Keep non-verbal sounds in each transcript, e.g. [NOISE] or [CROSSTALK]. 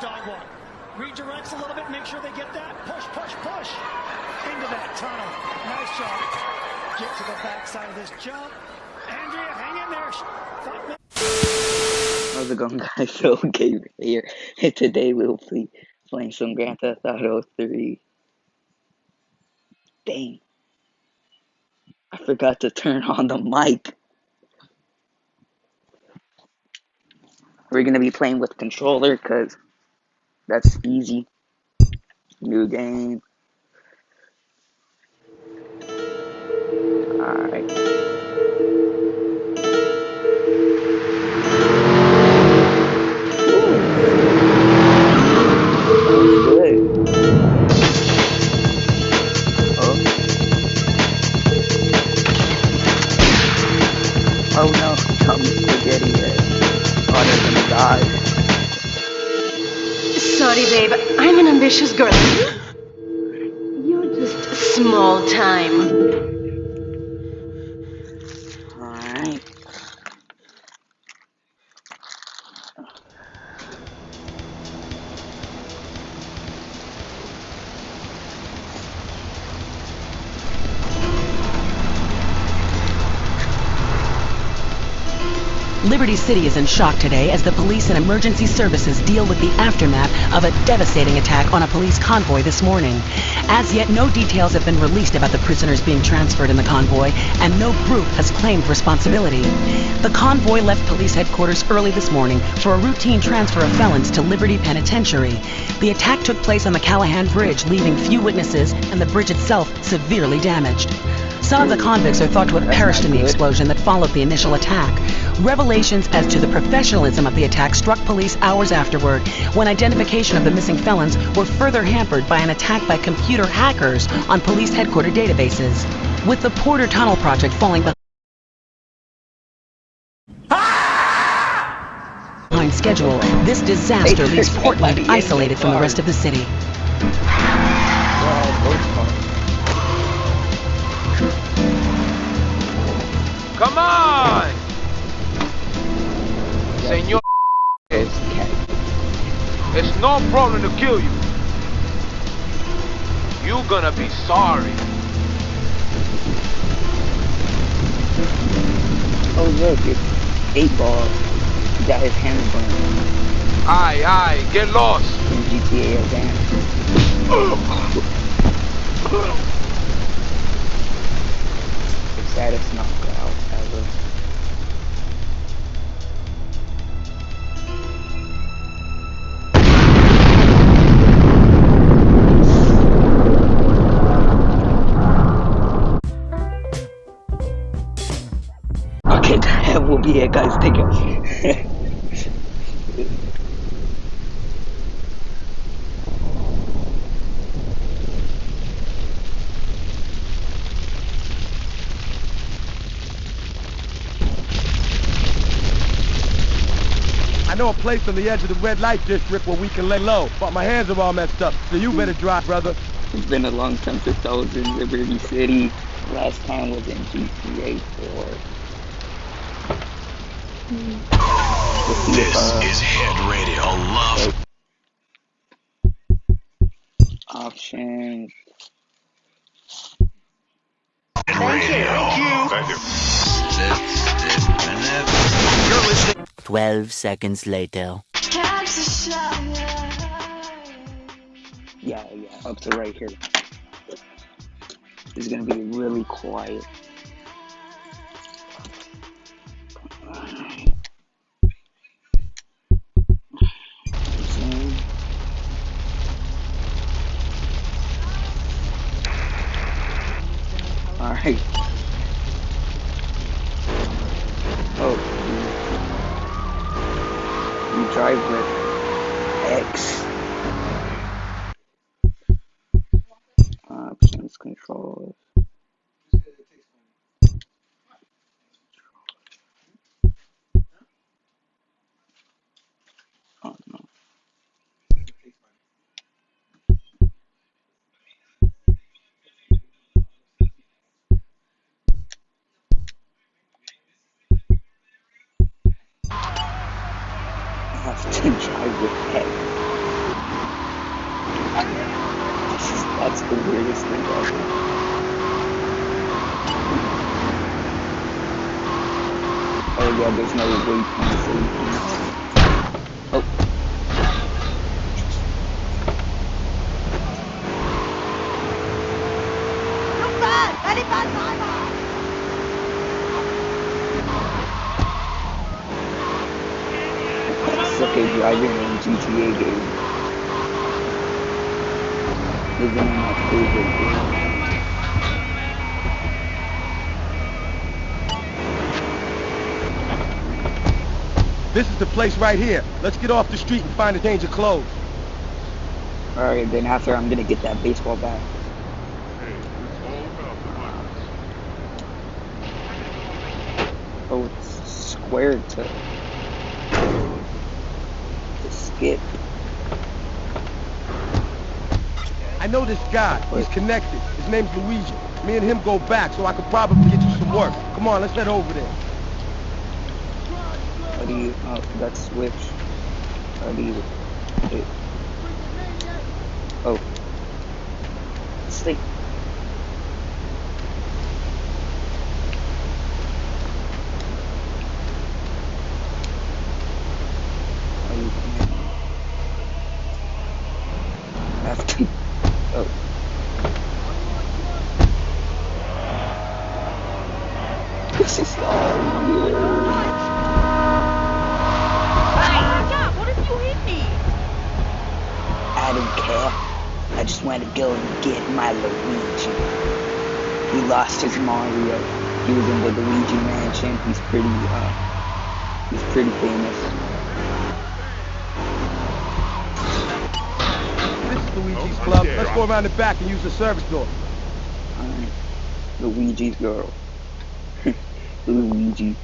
dog walk. Redirects a little bit, make sure they get that. Push, push, push. Into that tunnel. Nice job. Get to the backside of this jump. Andrea, hang in there. How's it going, [LAUGHS] guys? So, Gabe here. And [LAUGHS] today we'll be playing some Grand Theft Auto 3. Dang. I forgot to turn on the mic. We're gonna be playing with controller because that's easy. New game. Alright. Liberty City is in shock today as the police and emergency services deal with the aftermath of a devastating attack on a police convoy this morning. As yet, no details have been released about the prisoners being transferred in the convoy, and no group has claimed responsibility. The convoy left police headquarters early this morning for a routine transfer of felons to Liberty Penitentiary. The attack took place on the Callahan Bridge, leaving few witnesses and the bridge itself severely damaged. Some of the convicts are thought to have perished in the explosion that followed the initial attack. Revelations as to the professionalism of the attack struck police hours afterward, when identification of the missing felons were further hampered by an attack by computer hackers on police headquarters databases. With the Porter Tunnel project falling behind schedule, this disaster leaves Portland isolated from the rest of the city. Come on! Senor, it's no problem to kill you. You gonna be sorry. Oh look, it's 8 Ball. He got his hands burned Aye, aye, get lost. in GTA Advance. The saddest knockout ever. That will be it, guys. Take it. I know a place on the edge of the red light district where we can lay low, but my hands are all messed up, so you better drive, brother. It's been a long time since I was in Liberty City. Last time was in GTA 4. Let's see if, This uh, is Head Radio Love. options. Radio. Thank you. You're listening. 12 seconds later. Yeah, yeah, up to right here. It's gonna be really quiet. stench I would have. This is, that's the weirdest thing ever. Oh god, there's no weight in see. Suck at driving in GTA game. Living in my favorite game. This is the place right here. Let's get off the street and find a change of clothes. Alright, then after I'm gonna get that baseball bat. Oh, it's squared to, I know this guy. He's connected. His name's Luigi. Me and him go back, so I could probably get you some work. Come on, let's head over there. How do you, oh, that's switch. How do you, it, oh. Sleep. Oh, you can have to, oh. This is all weird. I don't care. I just want to go and get my Luigi. He lost his Mario. He was in the Luigi Mansion. He's pretty, uh, he's pretty famous. This is Luigi's club. Let's go around the back and use the service door. Alright. Luigi's girl. [LAUGHS] Luigi.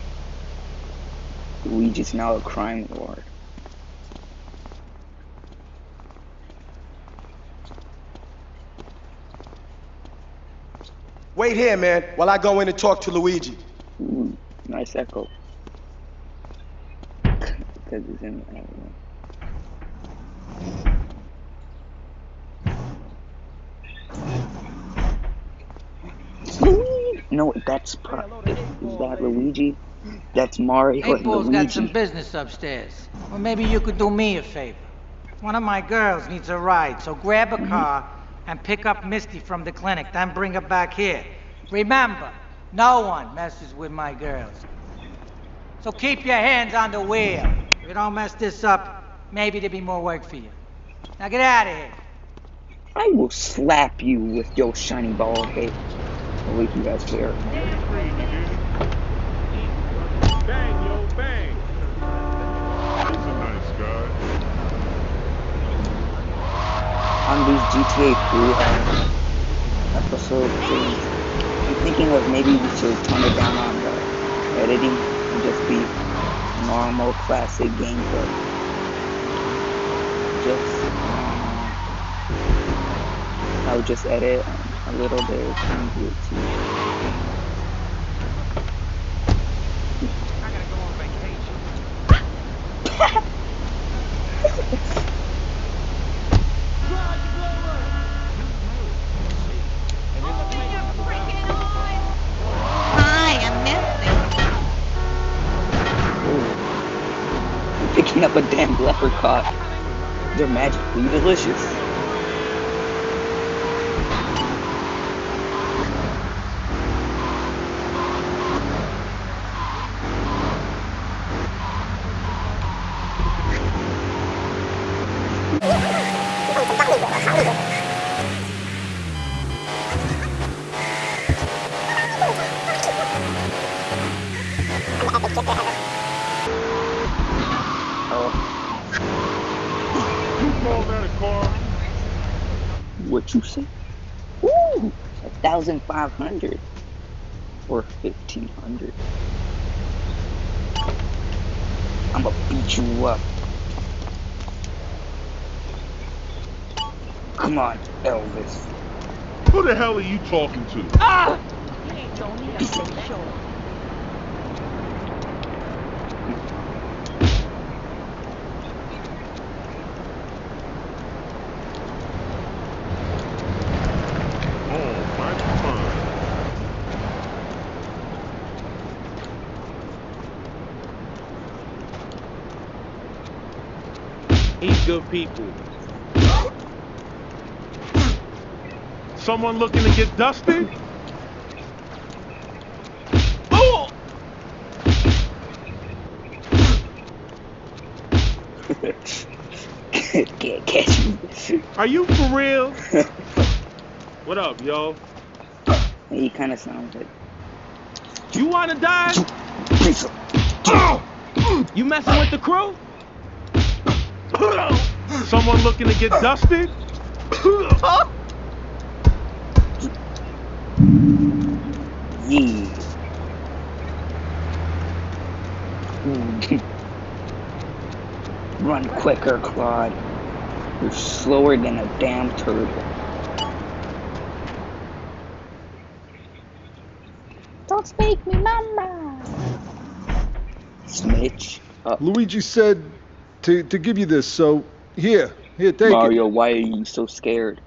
Luigi's now a crime lord. Wait here, man, while I go in and talk to Luigi. Ooh, nice echo. Because it's in I don't know. No, that's pro- is that Luigi? That's Mario and April's got some business upstairs. Or maybe you could do me a favor. One of my girls needs a ride, so grab a car and pick up Misty from the clinic, then bring her back here. Remember, no one messes with my girls. So keep your hands on the wheel. If you don't mess this up, maybe there'll be more work for you. Now get out of here. I will slap you with your shiny bald head. I'll leave you guys here. GTA 3 episode things, I'm thinking of maybe we should tone it down on the editing and just be normal classic gameplay. Just, um, I would just edit a little bit and do it too. I gotta go on vacation. Hi, I'm Misty. Ooh. Picking up a damn leprechaun. They're magically delicious. Ooh, a thousand five hundred or fifteen hundred. I'ma beat you up. Come on, Elvis. Who the hell are you talking to? Ah! He's good people. Someone looking to get dusted? Oh! Can't catch me. Are you for real? what up, yo? he kind of sounds like. You wanna die? You messing with the crew? Someone looking to get dusted? Yeah. Run quicker, Claude. You're slower than a damn turtle. Don't speak me, mama. Snitch. Uh, Luigi said to, to give you this, so here, here, take Mario, why are you so scared?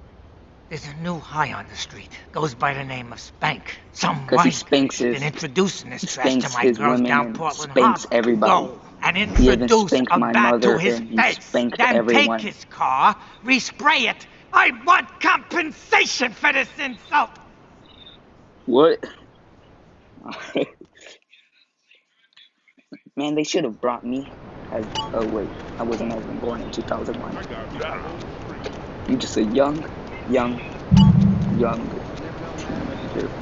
There's a new high on the street. Goes by the name of Spank. Some he white spanks been introducing this trash to my girls women down and Portland spanks Harbor. everybody. Go and He even introduce spanked a my bat mother to his and he face. spanked Then everyone. take his car, respray it. I want compensation for this insult. What? [LAUGHS] Man, they should have brought me as. Oh, wait. I wasn't even born in 2001. You out of the street. You just a young, young, young teenager.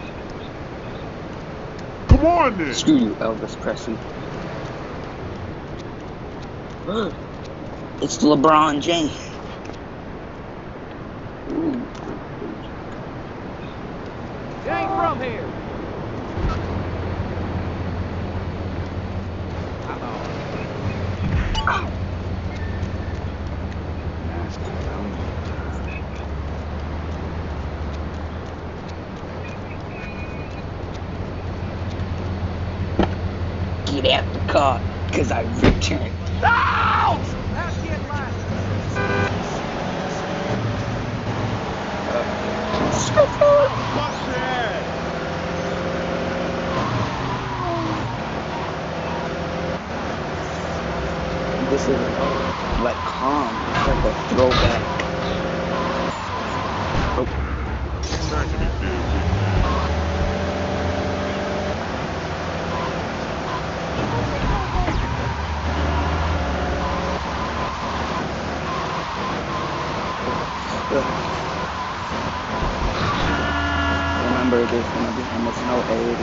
Come on then. Screw you, Elvis Presley. [GASPS] It's LeBron James. Ooh. It ain't from here. Get out the car, cause I returned. Fuck that. This is like calm, it's like a throwback. Oh, Back in the day. Remember, there's gonna be almost no aid.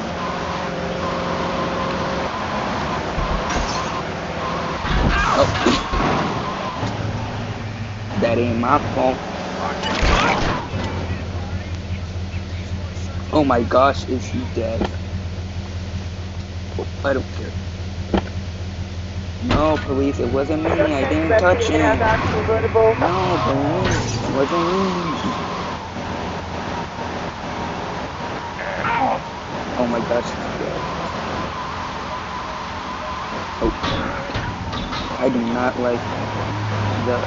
Oh. That ain't my fault. Oh my gosh, is he dead? I don't care. No, police, it wasn't me. I didn't touch him. No, police, it wasn't. Oh my gosh. Oh. I do not like the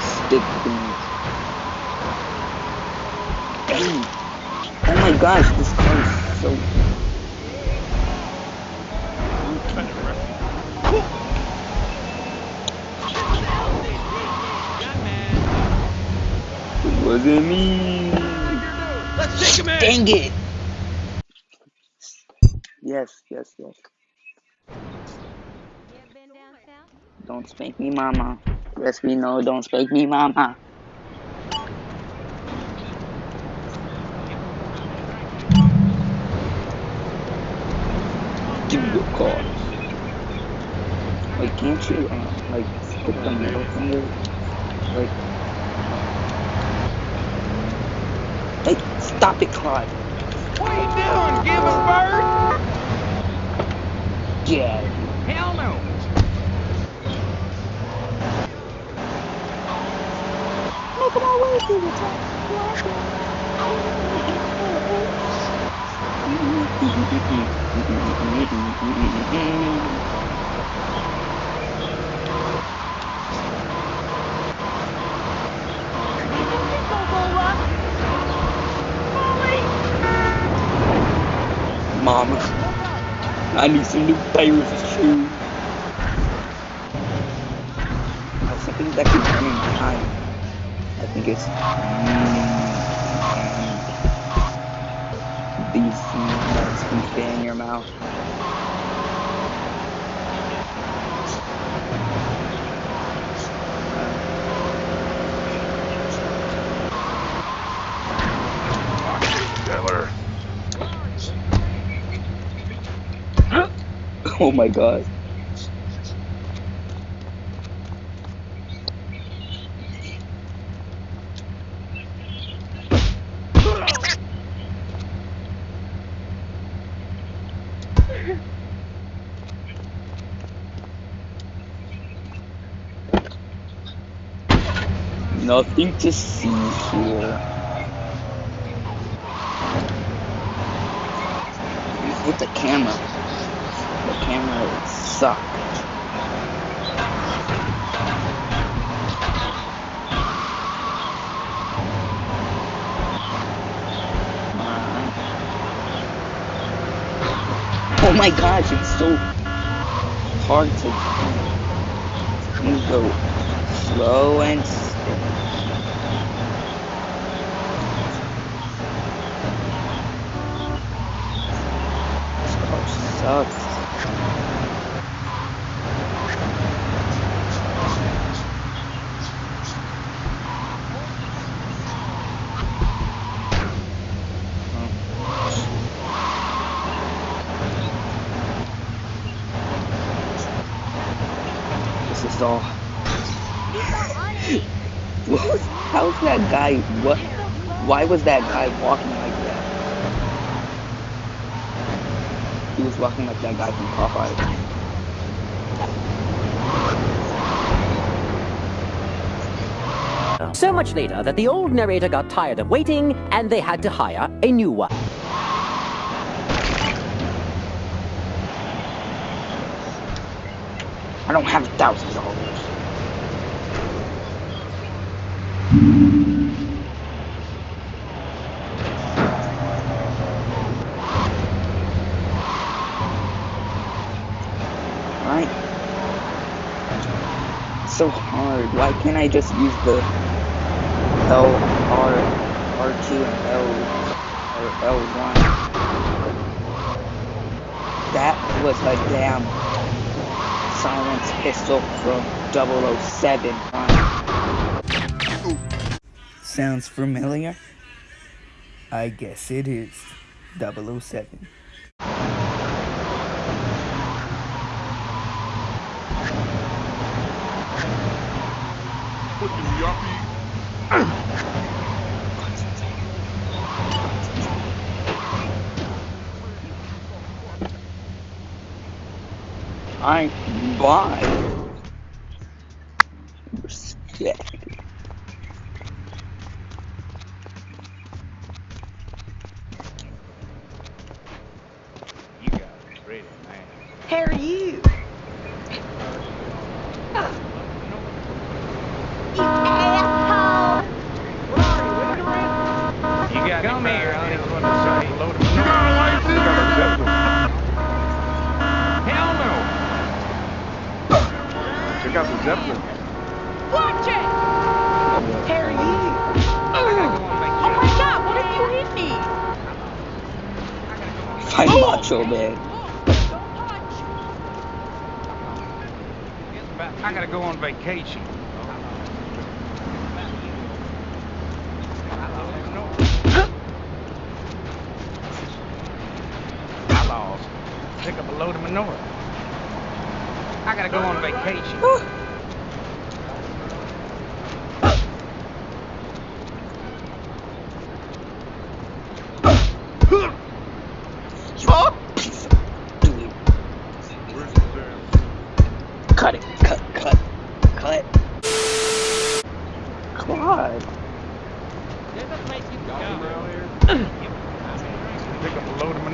stick things. Oh my gosh, this car is so It wasn't me. Let's take him in. Dang it. Yes, yes, yes. Don't spank me, mama. Yes, we know. Don't spank me, mama. Give me your card. Like, can't you, uh, like, stick the middle finger? Like, like, stop it, Claude. What are you doing? Giving bird? Get out of here. Hell no. [LAUGHS] Mama, I need some new pairs of shoes. is actually turning my eye. I think it's these nuts can stay in your mouth. [LAUGHS] Oh my god. Nothing to see here. With the camera. Camera. Oh my gosh, it's so hard to you go slow and car sucks. This is all. [LAUGHS] how's that guy? What? Why was that guy walking like that? He was walking like that guy from Popeye. So much later that the old narrator got tired of waiting and they had to hire a new one. I don't have a thousand dollars. Right? It's so hard. Why can't I just use the L R R two and L or L one? That was a damn silence pistol from 007. Sounds familiar? I guess it is 007. What do we up I buy respect. You got it ready, man. How are you? You I gotta go on vacation. I lost. Pick up a load of manure. I gotta go on vacation.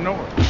Up